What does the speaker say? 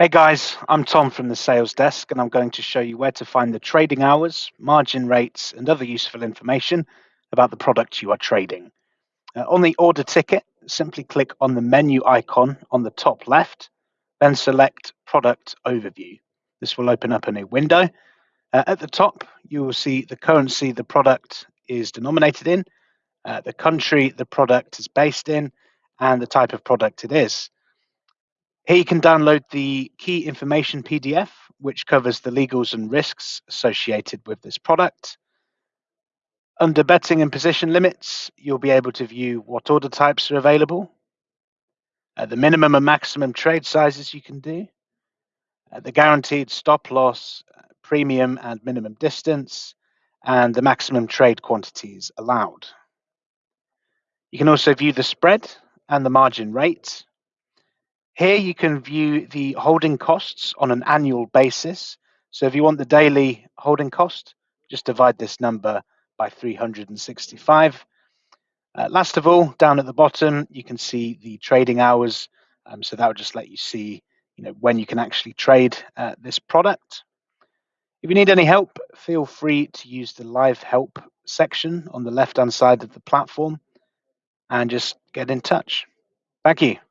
Hey guys, I'm Tom from the sales desk and I'm going to show you where to find the trading hours, margin rates and other useful information about the product you are trading. Uh, on the order ticket, simply click on the menu icon on the top left, then select Product Overview. This will open up a new window. Uh, at the top, you will see the currency the product is denominated in, uh, the country the product is based in, and the type of product it is. Here you can download the key information PDF, which covers the legals and risks associated with this product. Under betting and position limits, you'll be able to view what order types are available, uh, the minimum and maximum trade sizes you can do, uh, the guaranteed stop loss, uh, premium and minimum distance, and the maximum trade quantities allowed. You can also view the spread and the margin rate, here you can view the holding costs on an annual basis. So if you want the daily holding cost, just divide this number by 365. Uh, last of all, down at the bottom, you can see the trading hours. Um, so that will just let you see you know, when you can actually trade uh, this product. If you need any help, feel free to use the live help section on the left-hand side of the platform and just get in touch. Thank you.